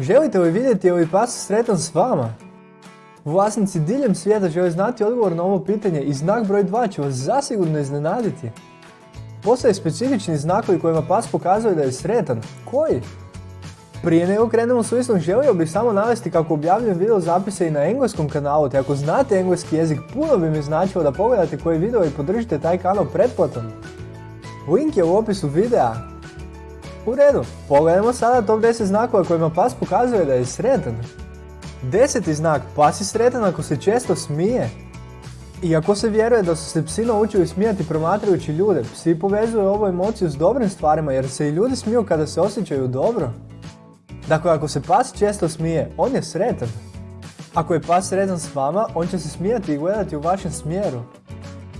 Želite li vidjeti je li pas sretan s vama? Vlasnici diljem svijeta žele znati odgovor na ovo pitanje i znak broj 2 će vas zasigurno iznenaditi. Postoje specifični znakovi kojima pas pokazuje da je sretan. Koji? Prije nego krenemo s listom, želio bih samo navesti kako objavljujem video zapise i na engleskom kanalu, te ako znate engleski jezik, puno bi mi značilo da pogledate koji video i podržite taj kanal pretplatom. Link je u opisu videa. U redu, pogledajmo sada top 10 znakova kojima pas pokazuje da je sretan. Deseti znak, pas je sretan ako se često smije. Iako se vjeruje da su se psi naučili smijati promatrajući ljude, psi povezuju ovu emociju s dobrim stvarima jer se i ljudi smiju kada se osjećaju dobro. Dakle, ako se pas često smije, on je sretan. Ako je pas sretan s vama, on će se smijati i gledati u vašem smjeru.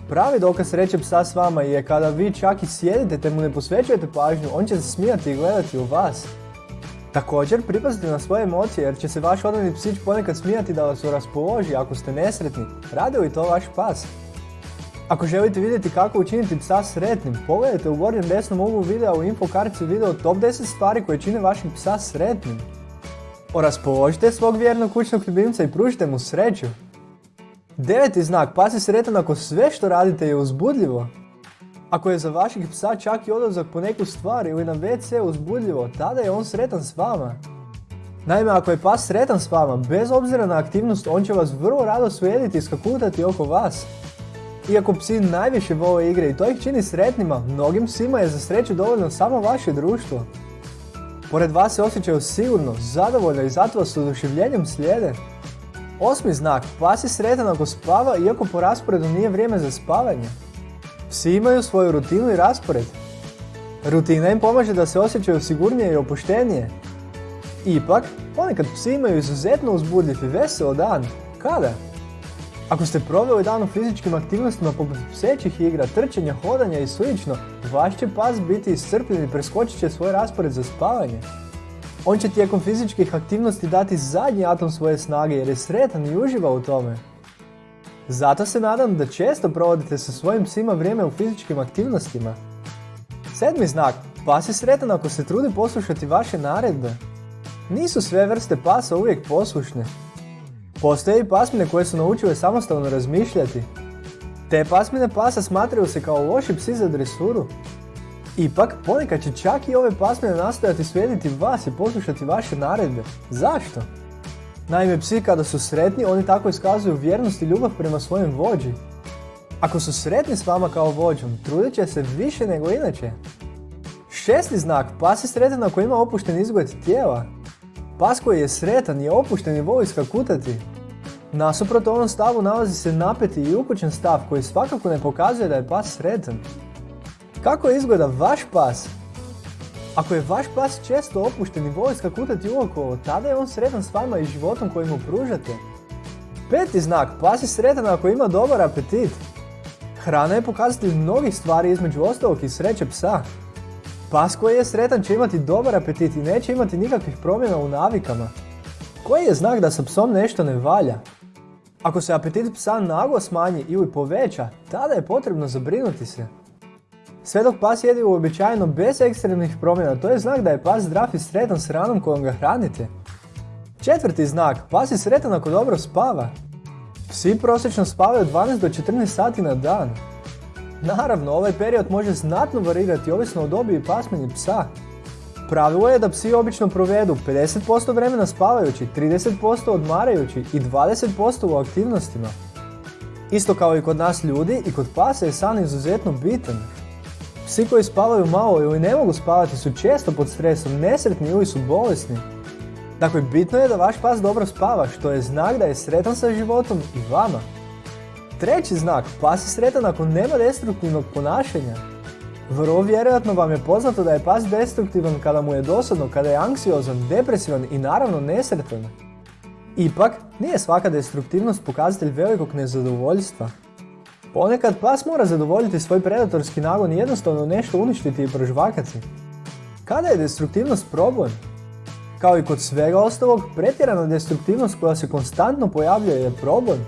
Pravi dokaz sreće psa s vama je kada vi čak i sjedite te mu ne posvećujete pažnju, on će se smijati i gledati u vas. Također, pripazite na svoje emocije jer će se vaš odani psić ponekad smijati da vas raspoloži ako ste nesretni. Radi li to vaš pas? Ako želite vidjeti kako učiniti psa sretnim, pogledajte u gornjem desnom uglu videa u info kartici video top 10 stvari koje čine vašeg psa sretnim. Oraspoložite svog vjernog kućnog ljubimca i pružite mu sreću. Deveti znak, pas je sretan ako sve što radite je uzbudljivo. Ako je za vašeg psa čak i odlazak po neku stvar ili na WC uzbudljivo, tada je on sretan s vama. Naime, ako je pas sretan s vama, bez obzira na aktivnost, on će vas vrlo rado slijediti i skakutati oko vas. Iako psi najviše vole igre i to ih čini sretnima, mnogim psima je za sreću dovoljno samo vaše društvo. Pored vas se osjećaju sigurno, zadovoljno i zato vas s oduševljenjem slijede. Osmi znak, pas je sretan ako spava iako po rasporedu nije vrijeme za spavanje. Psi imaju svoju rutinu i raspored. Rutina im pomaže da se osjećaju sigurnije i opuštenije. Ipak, ponekad psi imaju izuzetno uzbudljiv i veseo dan. Kada? Ako ste proveli dan u fizičkim aktivnostima poput psećih igra, trčanja, hodanja i sl. vaš će pas biti iscrpljen i preskočit će svoj raspored za spavanje. On će tijekom fizičkih aktivnosti dati zadnji atom svoje snage jer je sretan i uživa u tome. Zato se nadam da često provodite sa svojim psima vrijeme u fizičkim aktivnostima. Sedmi znak. Pas je sretan ako se trudi poslušati vaše naredbe. Nisu sve vrste pasa uvijek poslušne. Postoje i pasmine koje su naučile samostalno razmišljati. Te pasmine pasa smatraju se kao loši psi za dresuru. Ipak, ponekad će čak i ove pasmine nastojati slijediti vas i poslušati vaše naredbe. Zašto? Naime, psi kada su sretni, oni tako iskazuju vjernost i ljubav prema svojem vođi. Ako su sretni s vama kao vođom, trudit će se više nego inače. Šesti znak, pas je sretan ako ima opušten izgled tijela. Pas koji je sretan je opušten i voli skakutati. Nasuprot ovom stavu nalazi se napeti i ukućen stav koji svakako ne pokazuje da je pas sretan. Kako izgleda vaš pas? Ako je vaš pas često opušten i voli skakutati uokolo, tada je on sretan s vama i životom koji mu pružate. Peti znak, pas je sretan ako ima dobar apetit. Hrana je pokazatelj mnogih stvari između ostalog i sreće psa. Pas koji je sretan će imati dobar apetit i neće imati nikakvih promjena u navikama. Koji je znak da sa psom nešto ne valja? Ako se apetit psa naglo smanji ili poveća, tada je potrebno zabrinuti se. Sve dok pas jedi uobičajeno bez ekstremnih promjena, to je znak da je pas zdrav i sretan s hranom kojom ga hranite. Četvrti znak, pas je sretan ako dobro spava. Psi prosječno spavaju 12 do 14 sati na dan. Naravno, ovaj period može znatno varirati ovisno o dobi i pasmini psa. Pravilo je da psi obično provedu 50% vremena spavajući, 30% odmarajući i 20% u aktivnostima. Isto kao i kod nas ljudi, i kod pasa je san izuzetno bitan. Psi koji spavaju malo ili ne mogu spavati su često pod stresom, nesretni ili su bolesni. Dakle, bitno je da vaš pas dobro spava, što je znak da je sretan sa životom i vama. Treći znak, pas je sretan ako nema destruktivnog ponašanja. Vrlo vjerojatno vam je poznato da je pas destruktivan kada mu je dosadno, kada je anksiozan, depresivan i naravno nesretan. Ipak, nije svaka destruktivnost pokazatelj velikog nezadovoljstva. Ponekad pas mora zadovoljiti svoj predatorski nagon i jednostavno nešto uništiti i prožvakati. Kada je destruktivnost problem? Kao i kod svega ostalog, pretjerana destruktivnost koja se konstantno pojavljuje je problem.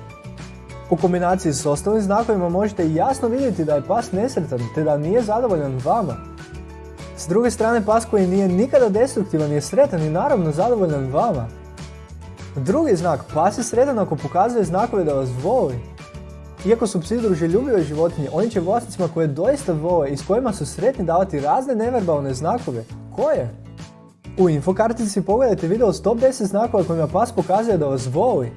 U kombinaciji s ostalim znakovima možete jasno vidjeti da je pas nesretan te da nije zadovoljan vama. S druge strane, pas koji nije nikada destruktivan je sretan i naravno zadovoljan vama. Drugi znak, pas je sretan ako pokazuje znakove da vas voli. Iako su psi druželjubive životinje, oni će vlasnicima koje doista vole i s kojima su sretni davati razne neverbalne znakove. Koje? U infokartici pogledajte video s top 10 znakova kojima pas pokazuje da vas voli.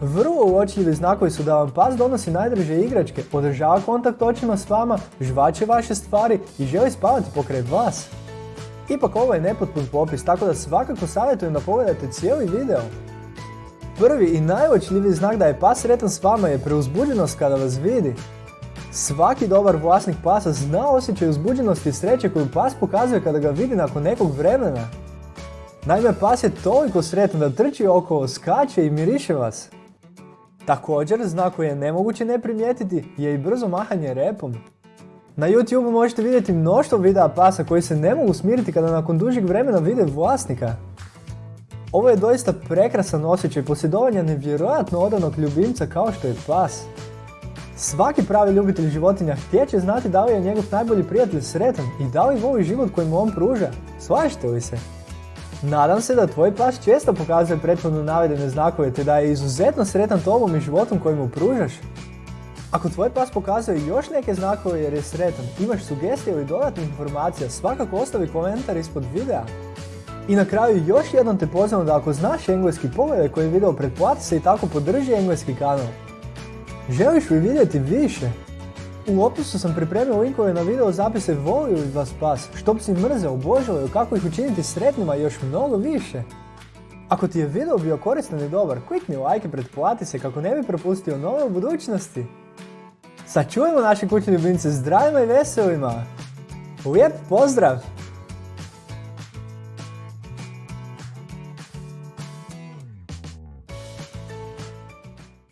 Vrlo uočljivi znakovi su da vam pas donosi najdraže igračke, podržava kontakt očima s vama, žvače vaše stvari i želi spavati pokraj vas. Ipak ovo je nepotpun popis, tako da svakako savjetujem da pogledate cijeli video. Prvi i najuočljiviji znak da je pas sretan s vama je preuzbuđenost kada vas vidi. Svaki dobar vlasnik pasa zna osjećaj uzbuđenosti i sreće koju pas pokazuje kada ga vidi nakon nekog vremena. Naime, pas je toliko sretan da trči okolo, skače i miriše vas. Također, znak koji je nemoguće ne primijetiti je i brzo mahanje repom. Na YouTube možete vidjeti mnoštvo videa pasa koji se ne mogu smiriti kada nakon dužeg vremena vide vlasnika. Ovo je doista prekrasan osjećaj posjedovanja nevjerojatno odanog ljubimca kao što je pas. Svaki pravi ljubitelj životinja htjeće znati da li je njegov najbolji prijatelj sretan i da li voli život koji mu on pruža. Slažete li se? Nadam se da tvoj pas često pokazuje prethodno navedene znakove te da je izuzetno sretan tobom i životom koji mu pružaš. Ako tvoj pas pokazuje još neke znakove jer je sretan, imaš sugestije ili dodatnih informacija, svakako ostavi komentar ispod videa. I na kraju još jednom te pozivam da ako znaš engleski pogledaj koji video pretplati se i tako podrži engleski kanal. Želiš li vidjeti više? U opisu sam pripremio linkove na video zapise volio li vas pas, što bi si mrze, obožavaju, kako ih učiniti sretnima i još mnogo više. Ako ti je video bio koristan i dobar, klikni like i pretplati se kako ne bi propustio nove u budućnosti. Sačuvajmo naše kućne ljubimce zdravima i veselima. Lijep pozdrav!